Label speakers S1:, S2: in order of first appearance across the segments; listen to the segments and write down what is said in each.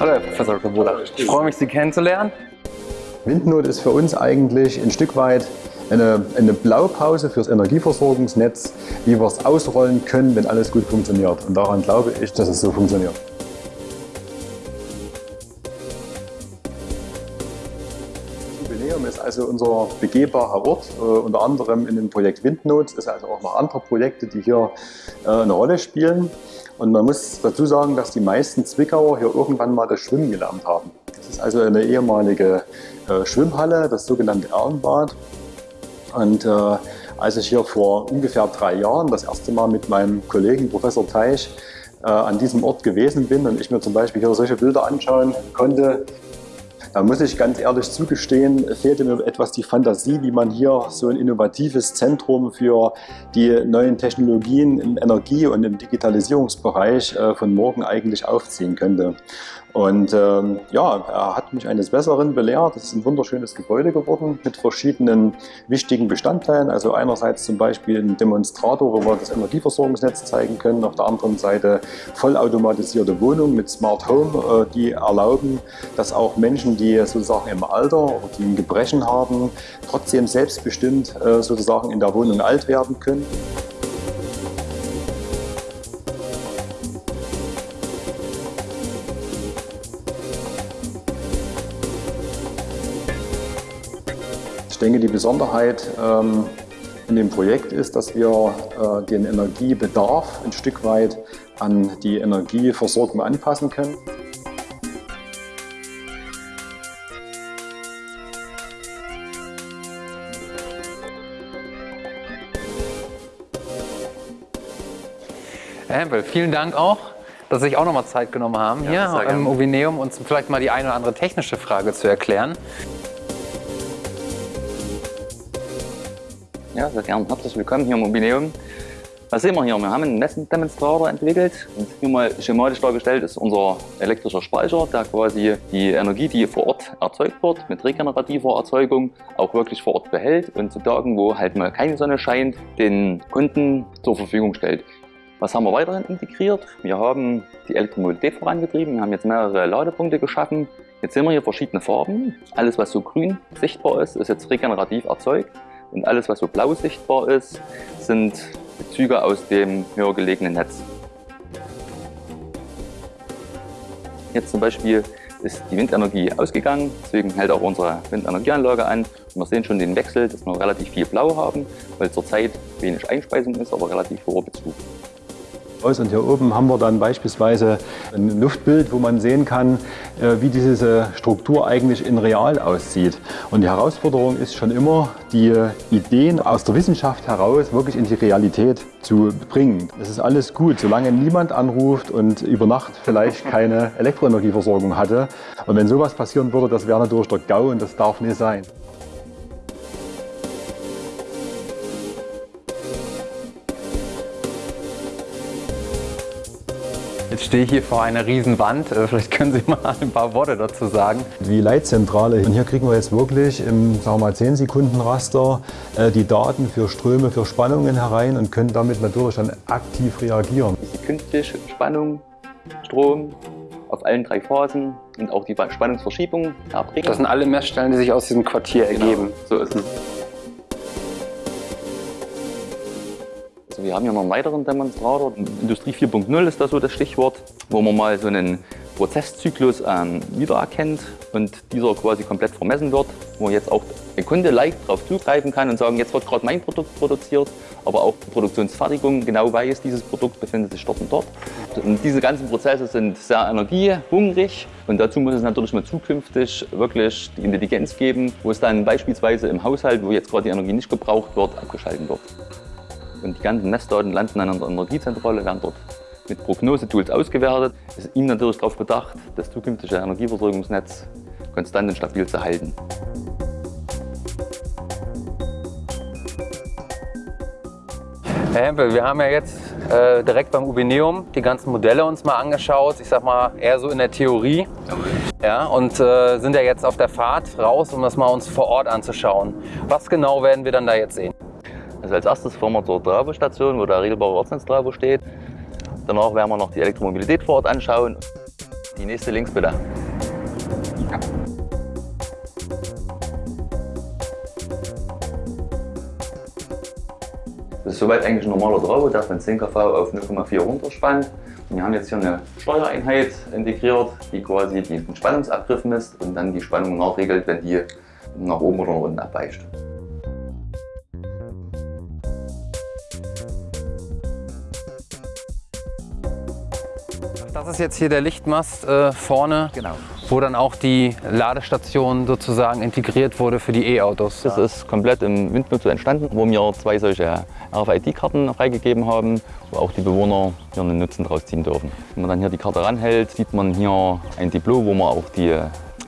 S1: Hallo Herr Professor Koboda. Ich freue mich, Sie kennenzulernen.
S2: Windnot ist für uns eigentlich ein Stück weit eine, eine Blaupause fürs Energieversorgungsnetz, wie wir es ausrollen können, wenn alles gut funktioniert. Und daran glaube ich, dass es so funktioniert. Jubiläum ist also unser begehbarer Ort, äh, unter anderem in dem Projekt Windnot. Es sind also auch noch andere Projekte, die hier äh, eine Rolle spielen. Und man muss dazu sagen, dass die meisten Zwickauer hier irgendwann mal das Schwimmen gelernt haben. Das ist also eine ehemalige äh, Schwimmhalle, das sogenannte Erlenbad. Und äh, als ich hier vor ungefähr drei Jahren das erste Mal mit meinem Kollegen Professor Teich äh, an diesem Ort gewesen bin und ich mir zum Beispiel hier solche Bilder anschauen konnte, da muss ich ganz ehrlich zugestehen, fehlte mir etwas die Fantasie, wie man hier so ein innovatives Zentrum für die neuen Technologien im Energie- und im Digitalisierungsbereich äh, von morgen eigentlich aufziehen könnte. Und ähm, ja, er hat mich eines Besseren belehrt. Es ist ein wunderschönes Gebäude geworden mit verschiedenen wichtigen Bestandteilen. Also einerseits zum Beispiel ein Demonstrator, wo wir das Energieversorgungsnetz zeigen können. Auf der anderen Seite vollautomatisierte Wohnungen mit Smart Home, äh, die erlauben, dass auch Menschen, die sozusagen im Alter oder die ein Gebrechen haben, trotzdem selbstbestimmt äh, sozusagen in der Wohnung alt werden können. Denke, die Besonderheit ähm, in dem Projekt ist, dass wir äh, den Energiebedarf ein Stück weit an die Energieversorgung anpassen können.
S1: Herr Hempel, vielen Dank auch, dass Sie sich auch noch mal Zeit genommen haben, ja, hier im Ovineum uns vielleicht mal die eine oder andere technische Frage zu erklären.
S3: Ja, sehr gern. Herzlich willkommen hier im Mobileum. Was sehen wir hier? Wir haben einen Messdemonstrator entwickelt und hier mal schematisch dargestellt ist unser elektrischer Speicher, der quasi die Energie, die vor Ort erzeugt wird, mit regenerativer Erzeugung auch wirklich vor Ort behält und zu Tagen, wo halt mal keine Sonne scheint, den Kunden zur Verfügung stellt. Was haben wir weiterhin integriert? Wir haben die Elektromobilität vorangetrieben, wir haben jetzt mehrere Ladepunkte geschaffen. Jetzt sehen wir hier verschiedene Farben. Alles, was so grün sichtbar ist, ist jetzt regenerativ erzeugt. Und alles, was so blau sichtbar ist, sind Bezüge aus dem höher gelegenen Netz. Jetzt zum Beispiel ist die Windenergie ausgegangen, deswegen hält auch unsere Windenergieanlage an. Und wir sehen schon den Wechsel, dass wir relativ viel Blau haben, weil zurzeit wenig Einspeisung ist, aber relativ hoher Bezug.
S2: Und hier oben haben wir dann beispielsweise ein Luftbild, wo man sehen kann, äh, wie diese Struktur eigentlich in real aussieht. Und die Herausforderung ist schon immer, die Ideen aus der Wissenschaft heraus wirklich in die Realität zu bringen. Es ist alles gut, solange niemand anruft und über Nacht vielleicht keine Elektroenergieversorgung hatte. Und wenn sowas passieren würde, das wäre natürlich der GAU und das darf nicht sein.
S1: Jetzt stehe ich hier vor einer riesen Wand. Äh, vielleicht können Sie mal ein paar Worte dazu sagen.
S2: Die Leitzentrale. Und hier kriegen wir jetzt wirklich im sagen wir mal, 10 Sekunden Raster äh, die Daten für Ströme, für Spannungen herein und können damit natürlich dann aktiv reagieren.
S3: Die künstliche Spannung, Strom auf allen drei Phasen und auch die Spannungsverschiebung erbringen.
S1: Das sind alle Messstellen, die sich aus diesem Quartier genau, ergeben.
S3: So ist es. Wir haben hier noch einen weiteren Demonstrator. Industrie 4.0 ist das so das Stichwort, wo man mal so einen Prozesszyklus ähm, wiedererkennt und dieser quasi komplett vermessen wird, wo jetzt auch der Kunde leicht darauf zugreifen kann und sagen, jetzt wird gerade mein Produkt produziert, aber auch die Produktionsfertigung genau weiß, dieses Produkt befindet sich dort und dort. Und diese ganzen Prozesse sind sehr energiehungrig und dazu muss es natürlich mal zukünftig wirklich die Intelligenz geben, wo es dann beispielsweise im Haushalt, wo jetzt gerade die Energie nicht gebraucht wird, abgeschaltet wird. Und die ganzen Messdaten landen an der Energiezentrale, werden dort mit Prognosetools ausgewertet. Es ist ihm natürlich darauf bedacht, das zukünftige Energieversorgungsnetz konstant und stabil zu halten.
S1: Herr Hempel, wir haben ja jetzt äh, direkt beim Ubineum die ganzen Modelle uns mal angeschaut. Ich sag mal eher so in der Theorie. Ja, und äh, sind ja jetzt auf der Fahrt raus, um das mal uns vor Ort anzuschauen. Was genau werden wir dann da jetzt sehen?
S3: Also als erstes fahren wir zur Travo-Station, wo der regelbare Ortsnetz-Travo steht. Danach werden wir noch die Elektromobilität vor Ort anschauen. Die nächste links bitte. Das ist soweit eigentlich ein normaler Travo, der von 10 kV auf 0,4 runterspannt. Wir haben jetzt hier eine Steuereinheit integriert, die quasi den Spannungsabgriff misst und dann die Spannung nachregelt, wenn die nach oben oder nach unten abweicht.
S1: Das ist jetzt hier der Lichtmast äh, vorne,
S3: Genau.
S1: wo dann auch die Ladestation sozusagen integriert wurde für die E-Autos.
S3: Das ist komplett im Windnutzer entstanden, wo wir zwei solche RFID-Karten freigegeben haben, wo auch die Bewohner hier einen Nutzen draus ziehen dürfen. Wenn man dann hier die Karte ranhält, sieht man hier ein Diplom, wo man auch die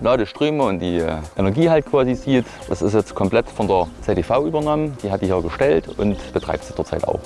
S3: Ladeströme und die Energie halt quasi sieht. Das ist jetzt komplett von der ZDV übernommen. Die hat die hier gestellt und betreibt sie derzeit auch.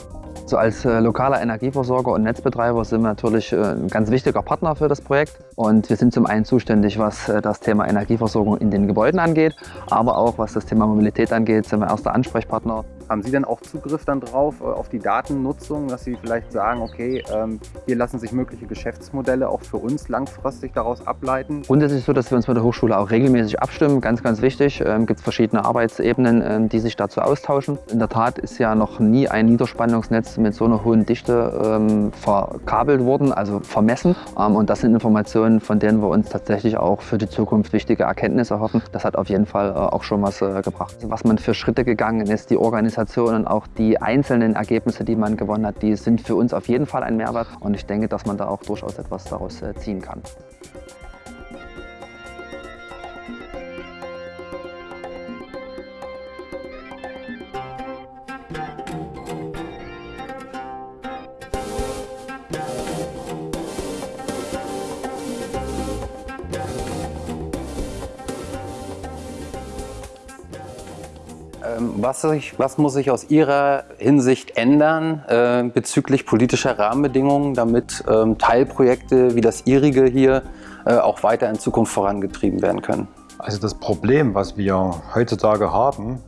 S4: So als äh, lokaler Energieversorger und Netzbetreiber sind wir natürlich äh, ein ganz wichtiger Partner für das Projekt. Und wir sind zum einen zuständig, was äh, das Thema Energieversorgung in den Gebäuden angeht, aber auch was das Thema Mobilität angeht, sind wir erster Ansprechpartner.
S1: Haben Sie denn auch Zugriff dann drauf, äh, auf die Datennutzung, dass Sie vielleicht sagen, okay, ähm, hier lassen sich mögliche Geschäftsmodelle auch für uns langfristig daraus ableiten?
S4: Grundsätzlich so, dass wir uns mit der Hochschule auch regelmäßig abstimmen. Ganz, ganz wichtig. Ähm, gibt es verschiedene Arbeitsebenen, ähm, die sich dazu austauschen. In der Tat ist ja noch nie ein Niederspannungsnetz mit so einer hohen Dichte ähm, verkabelt worden, also vermessen. Und das sind Informationen, von denen wir uns tatsächlich auch für die Zukunft wichtige Erkenntnisse erhoffen. Das hat auf jeden Fall äh, auch schon was äh, gebracht. Was man für Schritte gegangen ist, die Organisation und auch die einzelnen Ergebnisse, die man gewonnen hat, die sind für uns auf jeden Fall ein Mehrwert. Und ich denke, dass man da auch durchaus etwas daraus äh, ziehen kann.
S1: Was, sich, was muss sich aus Ihrer Hinsicht ändern äh, bezüglich politischer Rahmenbedingungen, damit ähm, Teilprojekte wie das Ihrige hier äh, auch weiter in Zukunft vorangetrieben werden können?
S2: Also das Problem, was wir heutzutage haben,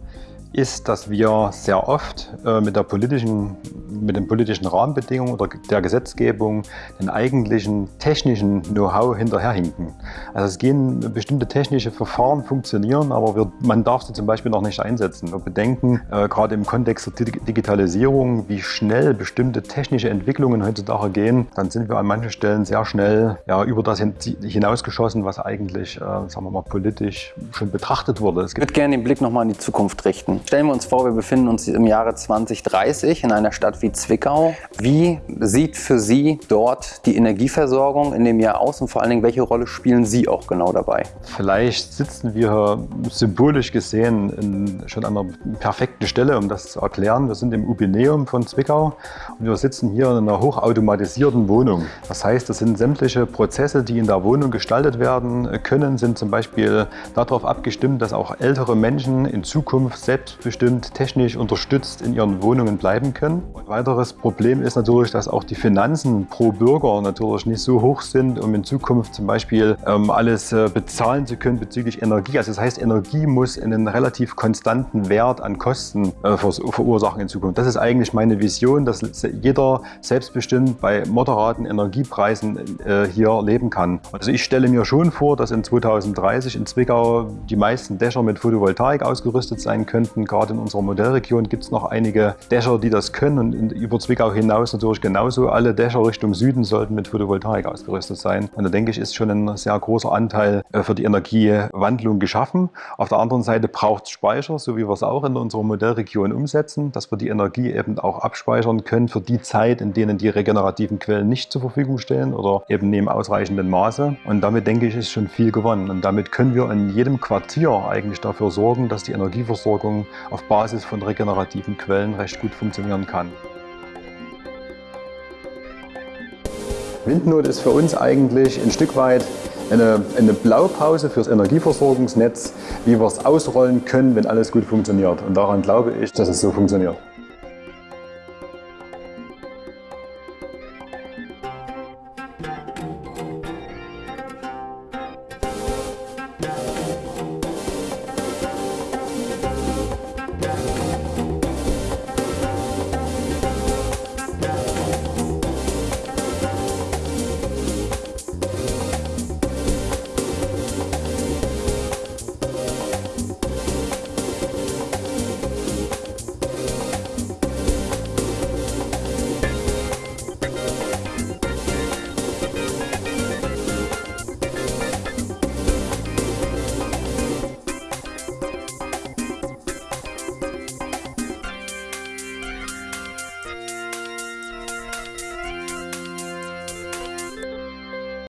S2: ist, dass wir sehr oft äh, mit, der politischen, mit den politischen Rahmenbedingungen oder der Gesetzgebung den eigentlichen technischen Know-how hinterherhinken. Also es gehen bestimmte technische Verfahren funktionieren, aber wir, man darf sie zum Beispiel noch nicht einsetzen. Wir bedenken äh, gerade im Kontext der Digitalisierung, wie schnell bestimmte technische Entwicklungen heutzutage gehen, dann sind wir an manchen Stellen sehr schnell ja, über das hinausgeschossen, was eigentlich, äh, sagen wir mal, politisch schon betrachtet wurde.
S1: Ich würde gerne den Blick nochmal in die Zukunft richten. Stellen wir uns vor, wir befinden uns im Jahre 2030 in einer Stadt wie Zwickau. Wie sieht für Sie dort die Energieversorgung in dem Jahr aus und vor allen Dingen, welche Rolle spielen Sie auch genau dabei?
S2: Vielleicht sitzen wir symbolisch gesehen in, schon an einer perfekten Stelle, um das zu erklären. Wir sind im Ubineum von Zwickau und wir sitzen hier in einer hochautomatisierten Wohnung. Das heißt, das sind sämtliche Prozesse, die in der Wohnung gestaltet werden können, sind zum Beispiel darauf abgestimmt, dass auch ältere Menschen in Zukunft selbst selbstbestimmt technisch unterstützt in ihren Wohnungen bleiben können. Ein weiteres Problem ist natürlich, dass auch die Finanzen pro Bürger natürlich nicht so hoch sind, um in Zukunft zum Beispiel ähm, alles äh, bezahlen zu können bezüglich Energie. Also das heißt, Energie muss einen relativ konstanten Wert an Kosten äh, verursachen in Zukunft. Das ist eigentlich meine Vision, dass jeder selbstbestimmt bei moderaten Energiepreisen äh, hier leben kann. Also ich stelle mir schon vor, dass in 2030 in Zwickau die meisten Dächer mit Photovoltaik ausgerüstet sein könnten gerade in unserer Modellregion gibt es noch einige Dächer, die das können und über Zwickau hinaus natürlich genauso. Alle Dächer Richtung Süden sollten mit Photovoltaik ausgerüstet sein. Und da denke ich, ist schon ein sehr großer Anteil äh, für die Energiewandlung geschaffen. Auf der anderen Seite braucht es Speicher, so wie wir es auch in unserer Modellregion umsetzen, dass wir die Energie eben auch abspeichern können für die Zeit, in denen die regenerativen Quellen nicht zur Verfügung stehen oder eben neben ausreichendem Maße. Und damit denke ich, ist schon viel gewonnen. Und damit können wir in jedem Quartier eigentlich dafür sorgen, dass die Energieversorgung auf Basis von regenerativen Quellen recht gut funktionieren kann. Windnot ist für uns eigentlich ein Stück weit eine, eine Blaupause fürs Energieversorgungsnetz, wie wir es ausrollen können, wenn alles gut funktioniert. Und daran glaube ich, dass es so funktioniert.